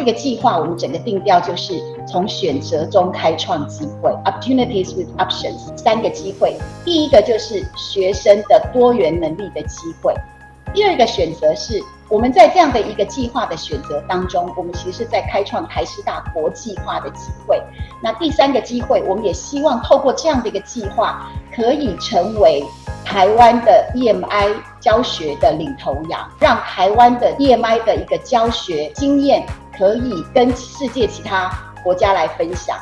这个计划我们整个定调就是从选择中开创机会，opportunities with options，三个机会。第一个就是学生的多元能力的机会，第二个选择是。我们在这样的一个计划的选择当中，我们其实是在开创台师大国际化的机会。那第三个机会，我们也希望透过这样的一个计划，可以成为台湾的 EMI 教学的领头羊，让台湾的 EMI 的一个教学经验可以跟世界其他国家来分享。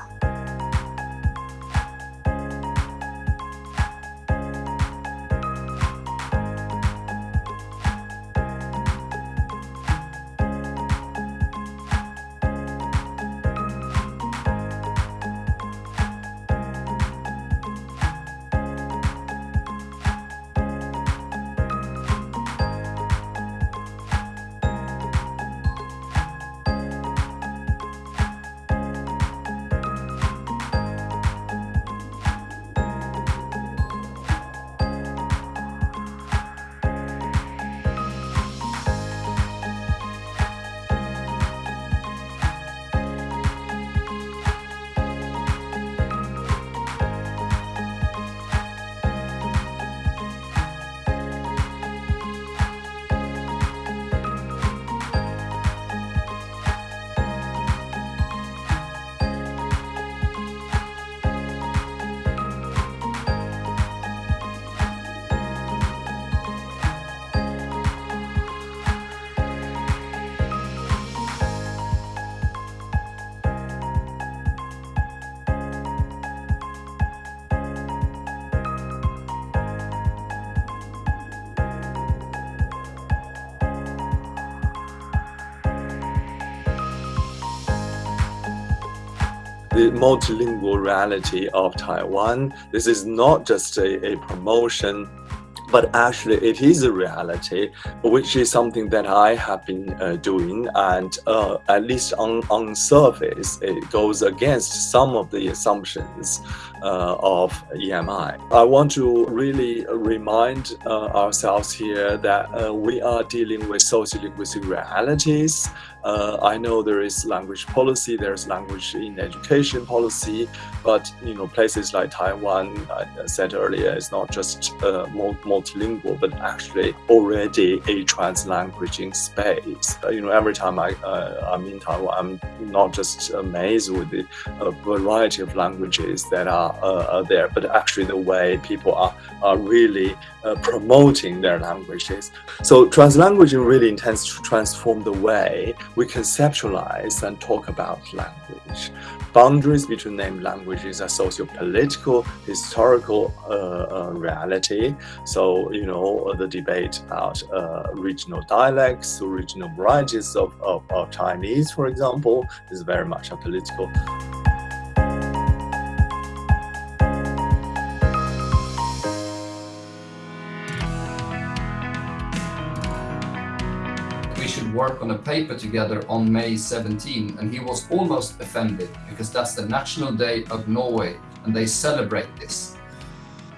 The multilingual reality of Taiwan. This is not just a, a promotion but actually it is a reality which is something that i have been uh, doing and uh, at least on on surface it goes against some of the assumptions uh, of emi i want to really remind uh, ourselves here that uh, we are dealing with sociolinguistic realities uh, I know there is language policy, there's language in education policy, but you know places like Taiwan, I said earlier, is not just uh, multilingual, but actually already a translanguaging space. Uh, you know, every time I uh, I'm in Taiwan, I'm not just amazed with the uh, variety of languages that are, uh, are, there, but actually the way people are are really promoting their languages. So translanguaging really intends to transform the way we conceptualize and talk about language. Boundaries between named languages are socio-political, historical uh, uh, reality. So, you know, the debate about uh, regional dialects regional varieties of, of, of Chinese, for example, is very much a political work on a paper together on May 17 and he was almost offended because that's the National Day of Norway and they celebrate this.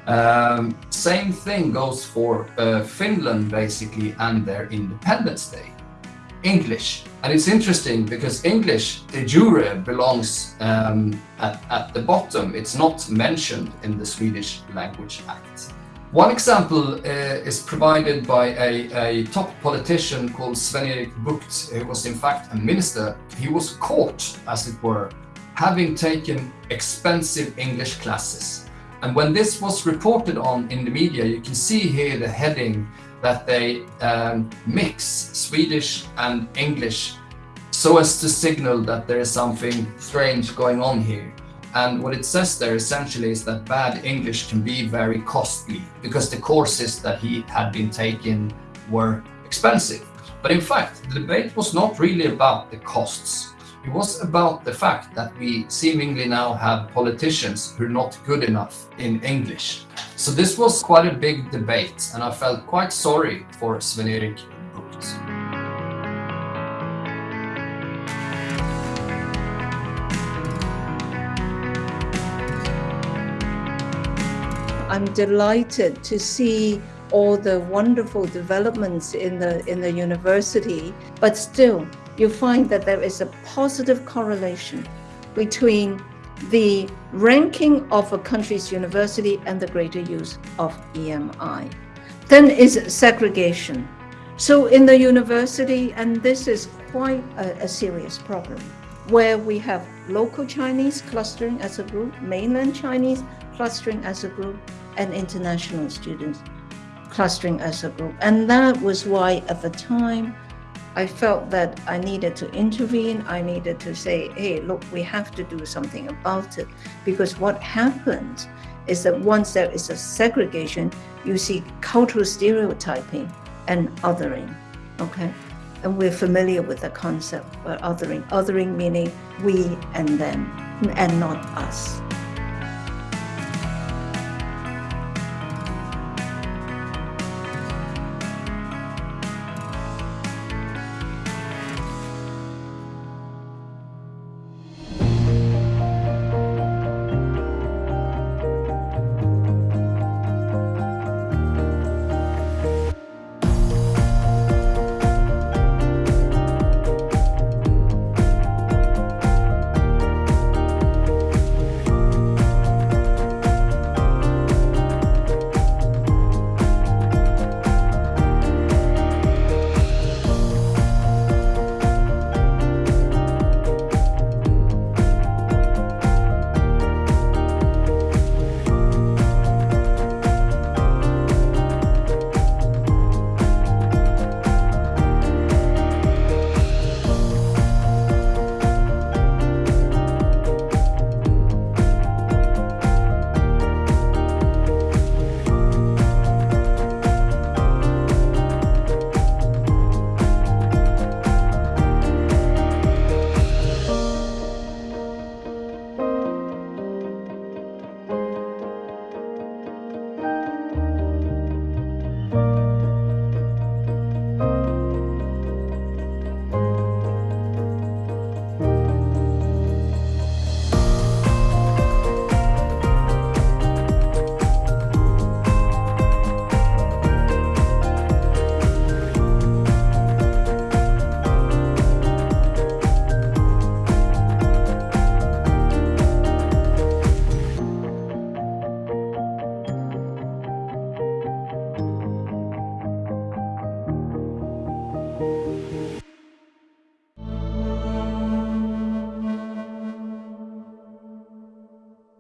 Um, same thing goes for uh, Finland basically and their Independence Day. English. And it's interesting because English de jure belongs um, at, at the bottom. It's not mentioned in the Swedish Language Act. One example uh, is provided by a, a, top politician called Sven-Erik Bucht, who was in fact a minister. He was caught, as it were, having taken expensive English classes. And when this was reported on in the media, you can see here the heading that they um, mix Swedish and English so as to signal that there is something strange going on here. And what it says there essentially is that bad English can be very costly because the courses that he had been taking were expensive. But in fact, the debate was not really about the costs. It was about the fact that we seemingly now have politicians who are not good enough in English. So this was quite a big debate and I felt quite sorry for Sven-Erik. I'm delighted to see all the wonderful developments in the in the university, but still you find that there is a positive correlation between the ranking of a country's university and the greater use of EMI. Then is segregation. So in the university, and this is quite a, a serious problem, where we have local Chinese clustering as a group, mainland Chinese clustering as a group, and international students clustering as a group. And that was why at the time, I felt that I needed to intervene. I needed to say, hey, look, we have to do something about it. Because what happens is that once there is a segregation, you see cultural stereotyping and othering. Okay. And we're familiar with the concept of othering. Othering meaning we and them and not us.